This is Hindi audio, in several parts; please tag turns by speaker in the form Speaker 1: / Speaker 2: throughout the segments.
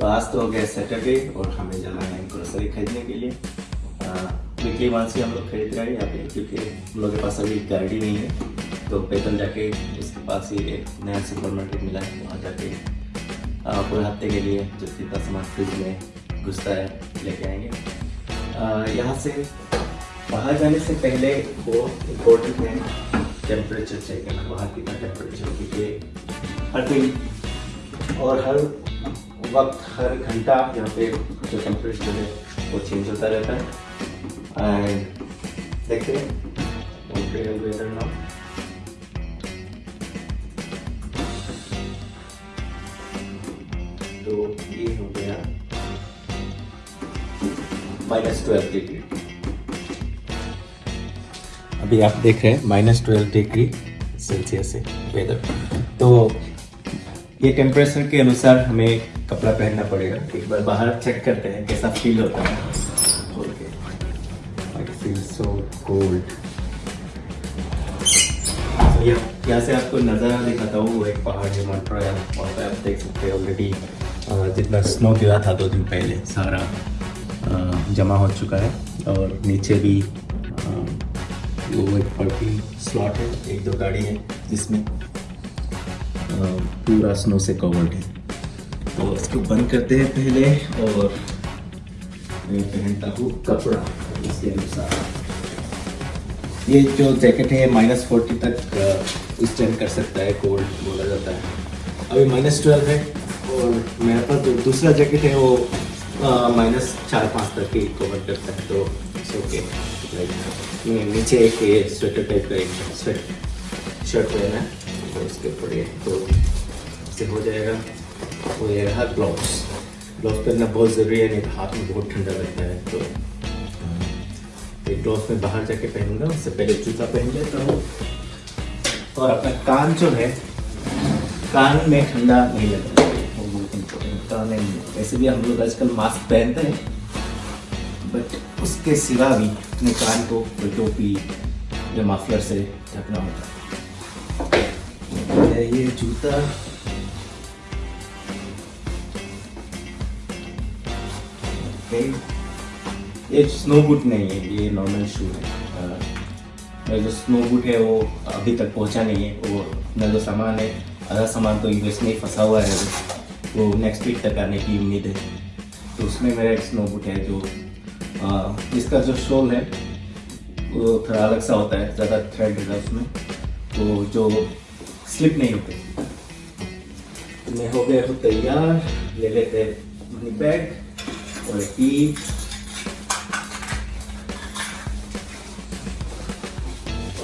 Speaker 1: तो आज तो हो गया सैटरडे और हमें जाना है ग्रोसरी खरीदने के लिए। वीकली वंस ही हम लोग खरीद रहे हैं यहाँ पे क्योंकि हम लोग के पास अभी गाड़ी नहीं है तो पैदल जाके उसके पास ही एक नया सुपर मार्केट मिला है, वहाँ जाके पूरे हफ़्ते के लिए जो जितना सामान फ्रिज में घुसता है, लेके आएँगे। यहाँ से बाहर जाने से पहले वो इम्पोर्टेंट है टेम्परेचर चेक करना बाहर कितना टेम्परेचर क्योंकि हर दिन और हर वक्त हर घंटा यहाँ पे जो टेम्परेचर है, वो चेंज होता रहता है। एंड देखते हैं वेदर नाउ तो ये हो गया माइनस ट्वेल्व डिग्री अभी आप देख रहे हैं माइनस ट्वेल्व डिग्री सेल्सियस है वेदर तो ये टेम्परेचर के अनुसार हमें कपड़ा पहनना पड़ेगा। एक बार बाहर चेक करते हैं कैसा फील होता है। यहाँ से आपको नज़ारा दिखाता हूँ। वो एक पहाड़ है मंट्रोया वहाँ पे आप देख सकते हैं ऑलरेडी जितना स्नो गिरा था दो दिन पहले, सारा जमा हो चुका है। और नीचे भी वो एक पार्किंग स्लॉट है, एक दो गाड़ी है जिसमें पूरा स्नो से कवर्ड है। तो इसको बंद करते हैं पहले और मैं पहनता हूँ कपड़ा इसके अनुसार। ये जो जैकेट है माइनस फोर्टी तक स्टैंड कर सकता है कोल्ड बोला जाता है। अभी माइनस ट्वेल्व है और मेरे पास जो दूसरा जैकेट है, वो माइनस चार पाँच तक ही कवर करता है तो इट्स ओके लाइक नीचे एक ये स्वेटर टाइप का एक स्वेट शर्ट पहना है। तो उसके ऊपर ये तो इससे हो जाएगा। वो ये रहा ग्लव्स ग्लव्स पहनना बहुत ज़रूरी है, नहीं तो हाथ में बहुत ठंडा लगता है तो ये ग्लव्स में बाहर जाके पहनूँगा, उससे पहले जूता पहन लेता हूँ। और अपना कान जो है, कान में ठंडा नहीं लगता। कान वैसे भी हम लोग आजकल मास्क पहनते हैं बट उसके सिवा भी अपने कान को टोपी या माफलर से ढकना होता है। है ये जूता। ये स्नो बूट नहीं है, ये नॉर्मल शू है। मेरा जो स्नो बूट है वो अभी तक पहुँचा नहीं है। वो अपना जो सामान है, आधा सामान तो यूएस में फंसा हुआ है। वो नेक्स्ट वीक तक आने की उम्मीद है। तो उसमें मेरा एक स्नो बूट है जो इसका जो शोल है, वो थोड़ा अलग सा होता है, ज़्यादा थ्रेड है उसमें। तो जो स्लिप नहीं होते। तो मैं हो गया हूँ तैयार, ले लेते मनी बैग और की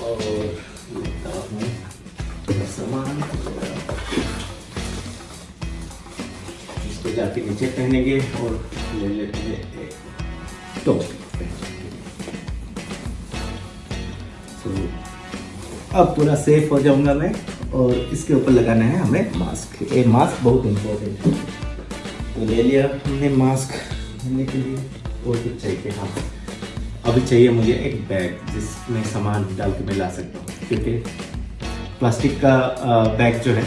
Speaker 1: और सामान इसको जाके नीचे पहनेंगे और ले लेते हैं तो अब पूरा सेफ़ हो जाऊँगा मैं। और इसके ऊपर लगाना है हमें मास्क ये मास्क बहुत इम्पोर्टेंट है। तो ले लिया हमने मास्क पहनने के लिए। और कुछ चाहिए? हाँ। अभी चाहिए मुझे एक बैग जिसमें सामान डाल के मैं ला सकता हूँ। क्योंकि प्लास्टिक का बैग जो है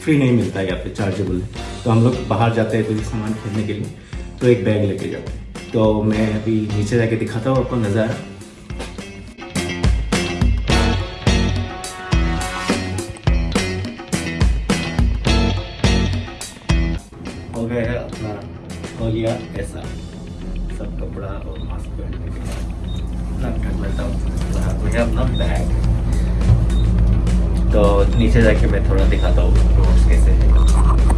Speaker 1: फ्री नहीं मिलता है यहाँ पे चार्जेबल है। तो हम लोग बाहर जाते हैं कोई सामान खरीदने के लिए तो एक बैग लेके जाते हैं। तो मैं अभी नीचे जाके दिखाता हूँ आपको नज़ारा। कपड़ा और मास्क पहनने के बाद। तो नीचे जाके मैं थोड़ा दिखाता हूँ रोड्स कैसे है।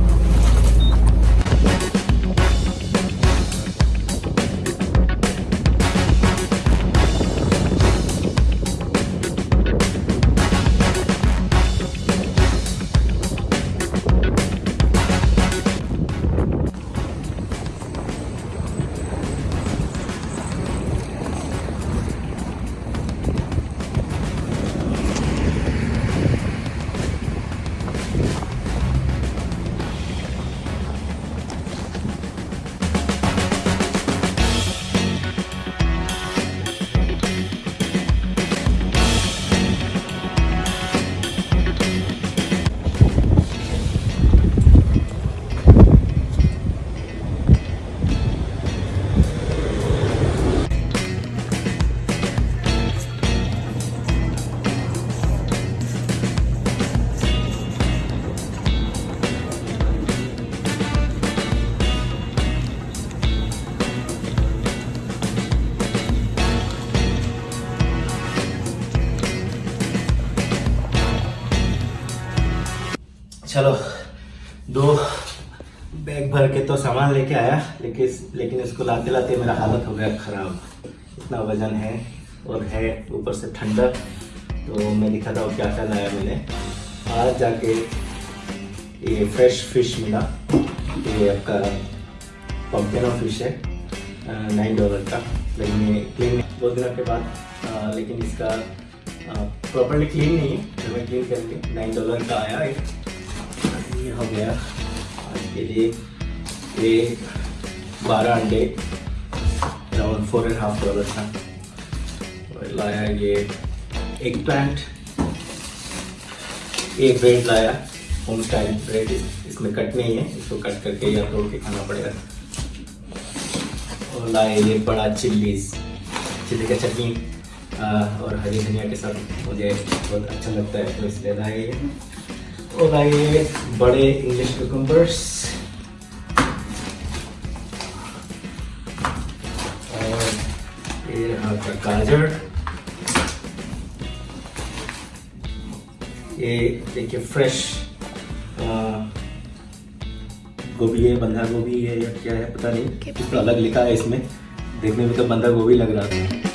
Speaker 1: करके तो सामान लेके आया लेकिन लेकिन इसको लाते लाते मेरा हालत हो गया खराब। इतना वज़न है और है ऊपर से ठंडा तो मैं दिखाता हूँ क्या क्या लाया मैंने। आज जाके ये फ्रेश फ़िश मिला। ये आपका पम्पेनो फ़िश है नाइन डॉलर का। लेकिन ये क्लीन दो दिनों के बाद आ, लेकिन इसका प्रॉपरली क्लीन नहीं है तो मैं क्लीन करके नाइन डॉलर का आया ये हो गया। आज के लिए ये बारह अंडे around four and half dollar था। और लाया ये एक प्लांट एक ब्रेड लाया होम स्टाइल ब्रेड इसमें कट नहीं है, इसको कट करके या तोड़ के खाना पड़ेगा। और लाए ये बड़ा चिल्लीज चिल्ली का चटनी और हरी धनिया के साथ मुझे बहुत अच्छा लगता है तो इसलिए लाए ये। और ये बड़े इंग्लिश कुकुम्बर्स और ये रहा गाजर ये देखिए फ्रेश गोभी है बंधा गोभी है या क्या है पता नहीं। कुछ तो अलग लिखा है इसमें। देखने में तो बंधा गोभी लग रहा था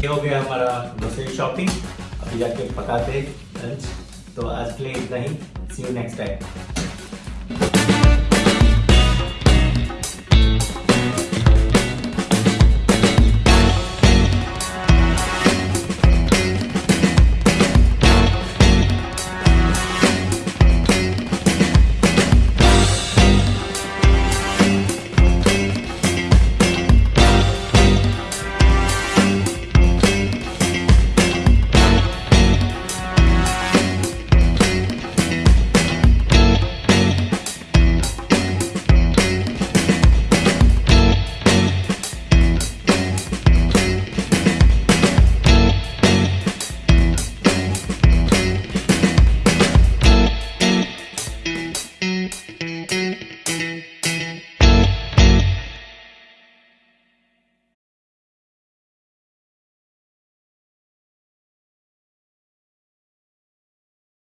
Speaker 1: ये हो गया हमारा ग्रोसरी शॉपिंग अभी जाके पकाते लंच तो आज के लिए इतना ही। See you next time